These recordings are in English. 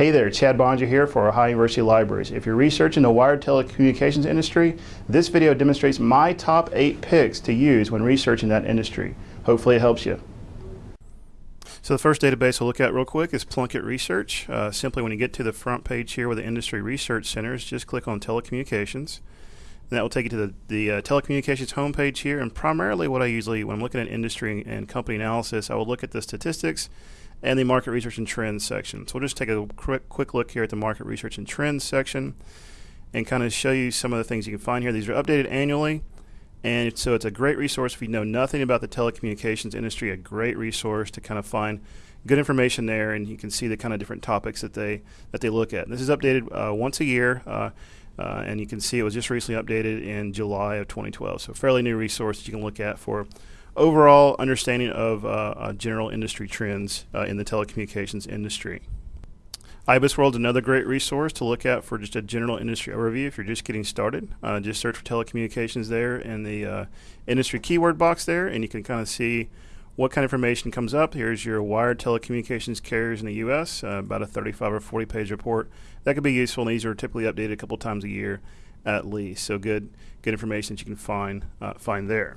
Hey there, Chad Boeninger here for Ohio University Libraries. If you're researching the wired telecommunications industry, this video demonstrates my top eight picks to use when researching that industry. Hopefully it helps you. So the first database we'll look at real quick is Plunkett Research. Uh, simply when you get to the front page here with the Industry Research Centers, just click on Telecommunications. And that will take you to the, the uh, telecommunications homepage here. And primarily what I usually, when I'm looking at industry and company analysis, I will look at the statistics and the market research and trends section. So we'll just take a quick, quick look here at the market research and trends section and kind of show you some of the things you can find here. These are updated annually. And so it's a great resource if you know nothing about the telecommunications industry, a great resource to kind of find good information there and you can see the kind of different topics that they that they look at. And this is updated uh, once a year. Uh, uh, and you can see it was just recently updated in July of 2012. So, fairly new resource that you can look at for overall understanding of uh, uh, general industry trends uh, in the telecommunications industry. IBIS World is another great resource to look at for just a general industry overview if you're just getting started. Uh, just search for telecommunications there in the uh, industry keyword box there, and you can kind of see what kind of information comes up. Here's your wired telecommunications carriers in the U.S., uh, about a 35 or 40 page report. That could be useful, and these are typically updated a couple times a year at least. So good, good information that you can find find there.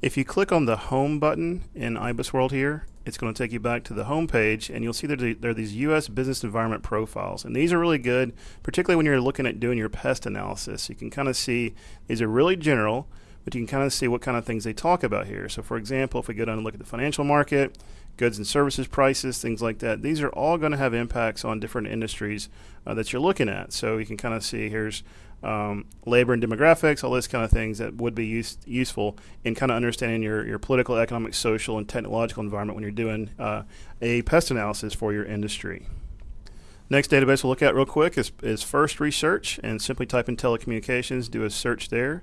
If you click on the Home button in IBIS World here, it's going to take you back to the home page, and you'll see that there are these U.S. business environment profiles. And these are really good, particularly when you're looking at doing your pest analysis. You can kind of see these are really general, but you can kind of see what kind of things they talk about here. So, for example, if we go down and look at the financial market, goods and services prices, things like that, these are all going to have impacts on different industries uh, that you're looking at. So, you can kind of see here's um, labor and demographics, all this kind of things that would be use, useful in kind of understanding your, your political, economic, social, and technological environment when you're doing uh, a pest analysis for your industry. Next database we'll look at real quick is, is First Research, and simply type in telecommunications, do a search there.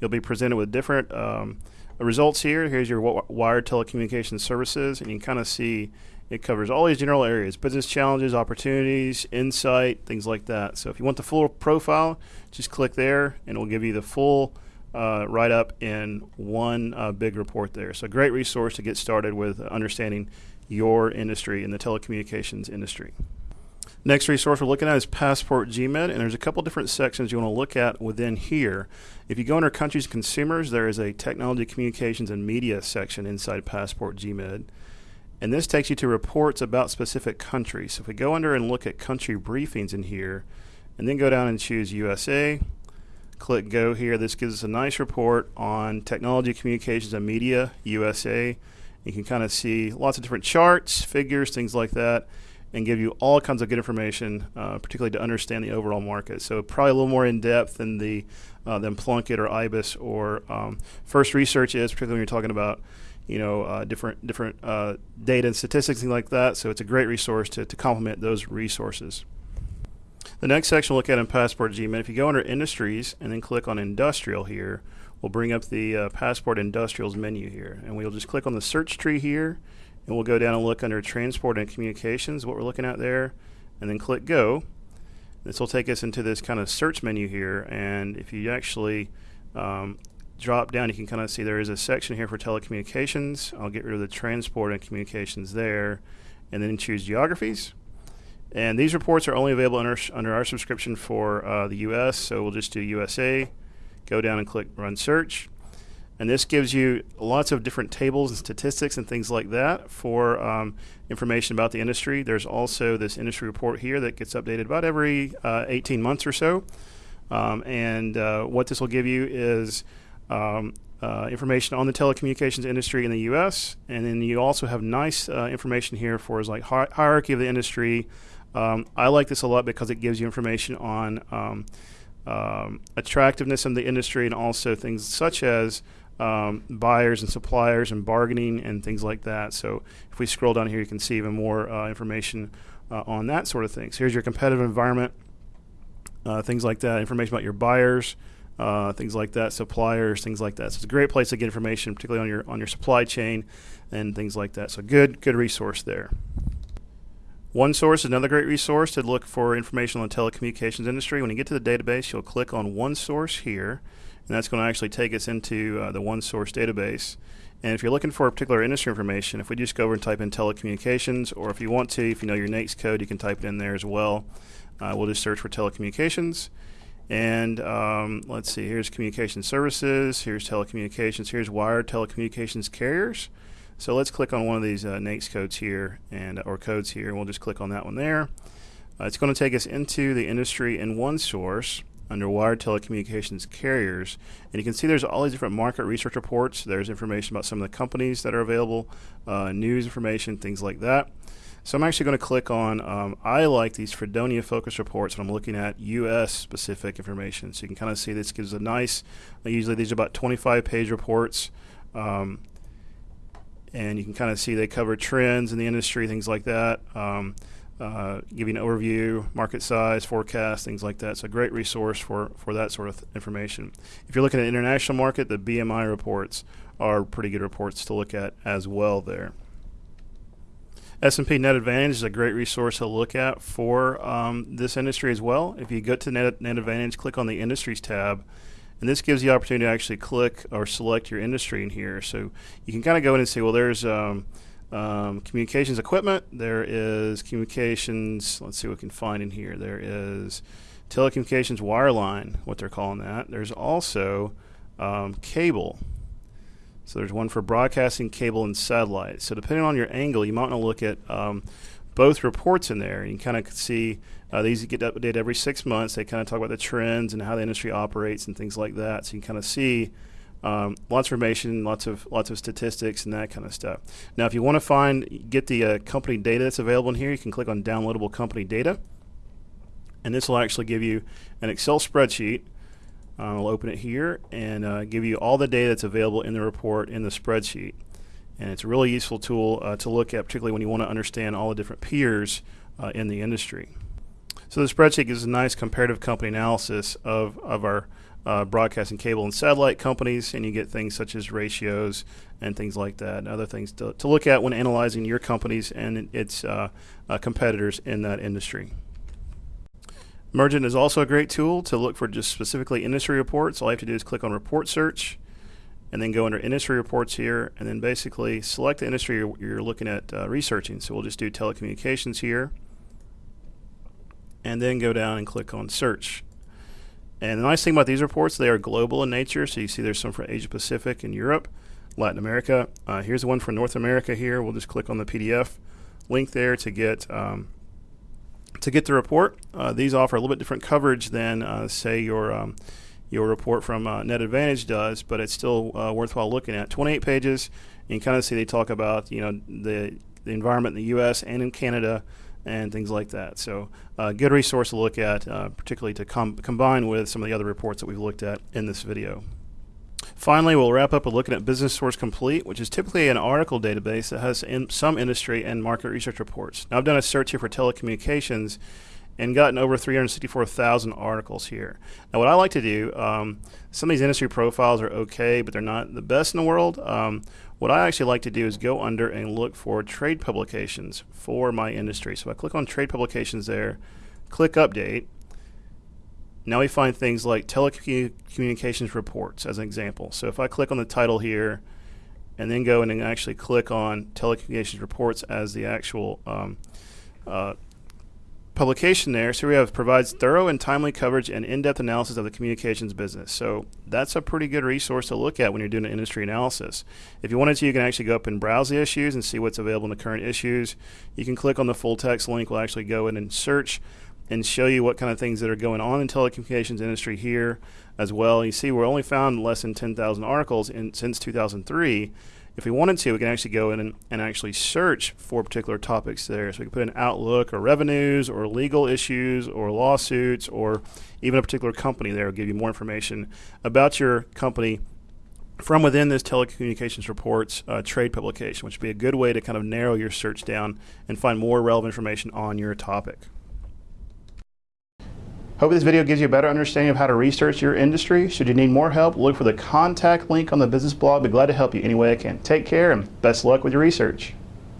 You'll be presented with different um, results here. Here's your wired telecommunications services, and you can kind of see it covers all these general areas business challenges, opportunities, insight, things like that. So if you want the full profile, just click there and it will give you the full uh, write up in one uh, big report there. So, great resource to get started with understanding your industry in the telecommunications industry. Next resource we're looking at is Passport GMID, and there's a couple different sections you want to look at within here. If you go under Countries and Consumers, there is a Technology, Communications, and Media section inside Passport GMID. And this takes you to reports about specific countries. So if we go under and look at country briefings in here, and then go down and choose USA, click Go here, this gives us a nice report on technology, communications, and media, USA. You can kind of see lots of different charts, figures, things like that, and give you all kinds of good information, uh, particularly to understand the overall market. So probably a little more in depth than the uh, than Plunkett or IBIS or um, First Research is, particularly when you're talking about you know, uh, different different uh, data and statistics, things like that. So it's a great resource to, to complement those resources. The next section we'll look at in Passport GMID, if you go under Industries and then click on Industrial here, we'll bring up the uh, Passport Industrials menu here. And we'll just click on the search tree here, and we'll go down and look under Transport and Communications, what we're looking at there, and then click Go. This will take us into this kind of search menu here, and if you actually um, drop down, you can kind of see there is a section here for telecommunications. I'll get rid of the transport and communications there, and then choose geographies. And these reports are only available under, under our subscription for uh, the US, so we'll just do USA, go down and click Run Search. And this gives you lots of different tables and statistics and things like that for um, information about the industry. There's also this industry report here that gets updated about every uh, 18 months or so. Um, and uh, what this will give you is um, uh, information on the telecommunications industry in the U.S. And then you also have nice uh, information here for like hi- hierarchy of the industry. Um, I like this a lot because it gives you information on um, um attractiveness in the industry and also things such as um, buyers and suppliers and bargaining and things like that. So if we scroll down here, you can see even more uh, information uh, on that sort of thing. So here's your competitive environment, uh, things like that, information about your buyers uh, things like that, suppliers, things like that. So it's a great place to get information, particularly on your on your supply chain and things like that. So good good resource there. OneSource is another great resource to look for information on the telecommunications industry. When you get to the database, you'll click on OneSource here, and that's going to actually take us into uh, the OneSource database. And if you're looking for a particular industry information, if we just go over and type in telecommunications, or if you want to, if you know your NAICS code, you can type it in there as well. Uh, we'll just search for telecommunications. And um, let's see, here's communication services, here's telecommunications, here's wired telecommunications carriers. So let's click on one of these uh, NAICS codes here, and or codes here, and we'll just click on that one there. Uh, it's going to take us into the industry in OneSource under wired telecommunications carriers. And you can see there's all these different market research reports. There's information about some of the companies that are available, uh, news information, things like that. So I'm actually going to click on, um, I like these Fredonia focus reports when I'm looking at US specific information. So you can kind of see this gives a nice, usually these are about 25 page reports. Um, and you can kind of see they cover trends in the industry, things like that. Um, uh, giving an overview, market size, forecast, things like that. It's a great resource for, for that sort of th- information. If you're looking at international market, the BMI reports are pretty good reports to look at as well there. S&P Net Advantage is a great resource to look at for um, this industry as well. If you go to Net, Net Advantage, click on the Industries tab, and this gives you the opportunity to actually click or select your industry in here. So you can kind of go in and say, well, there's um, um, communications equipment. There is communications. Let's see what we can find in here. There is telecommunications wireline, what they're calling that. There's also um, cable. So there's one for broadcasting, cable, and satellite. So depending on your angle, you might want to look at um, both reports in there. You can kind of see uh, these get updated every six months. They kind of talk about the trends and how the industry operates and things like that. So you can kind of see um, lots of information, lots of lots of statistics and that kind of stuff. Now, if you want to find get the uh, company data that's available in here, you can click on downloadable company data, and this will actually give you an Excel spreadsheet. Uh, I'll open it here and uh, give you all the data that's available in the report in the spreadsheet. And it's a really useful tool uh, to look at, particularly when you want to understand all the different peers uh, in the industry. So the spreadsheet gives a nice comparative company analysis of, of our uh, broadcasting cable and satellite companies, and you get things such as ratios and things like that, and other things to, to look at when analyzing your companies and its uh, uh, competitors in that industry. Mergent is also a great tool to look for just specifically industry reports. All you have to do is click on Report Search, and then go under Industry Reports here, and then basically select the industry you're, looking at uh, researching. So we'll just do telecommunications here, and then go down and click on Search and the nice thing about these reports, they are global in nature. So you see there's some for Asia Pacific and Europe, Latin America. Uh, here's one for North America here. We'll just click on the PDF link there to get um, to get the report. Uh, these offer a little bit different coverage than, uh, say, your um, your report from uh, Net Advantage does, but it's still uh, worthwhile looking at. 28 pages. And kind of see they talk about you know the the environment in the U.S. and in Canada and things like that. So, a uh, good resource to look at, uh, particularly to com- combine with some of the other reports that we've looked at in this video. Finally, we'll wrap up with looking at Business Source Complete, which is typically an article database that has in some industry and market research reports. Now, I've done a search here for telecommunications and gotten over 364,000 articles here. Now, what I like to do, um, some of these industry profiles are okay, but they're not the best in the world. Um, what I actually like to do is go under and look for trade publications for my industry. So I click on trade publications there, click update. Now we find things like telecommunications reports as an example. So if I click on the title here and then go in and actually click on telecommunications reports as the actual um, uh, publication there. So we have provides thorough and timely coverage and in-depth analysis of the communications business. So that's a pretty good resource to look at when you're doing an industry analysis. If you wanted to, you can actually go up and browse the issues and see what's available in the current issues. You can click on the full text link. We'll actually go in and search and show you what kind of things that are going on in telecommunications industry here as well. You see, we're only found less than 10,000 articles in, since 2003 if we wanted to, we can actually go in and, and actually search for particular topics there. So we can put in Outlook or revenues or legal issues or lawsuits or even a particular company there will give you more information about your company from within this telecommunications reports uh, trade publication, which would be a good way to kind of narrow your search down and find more relevant information on your topic. Hope this video gives you a better understanding of how to research your industry. Should you need more help, look for the contact link on the business blog. I'd be glad to help you any way I can. Take care and best luck with your research.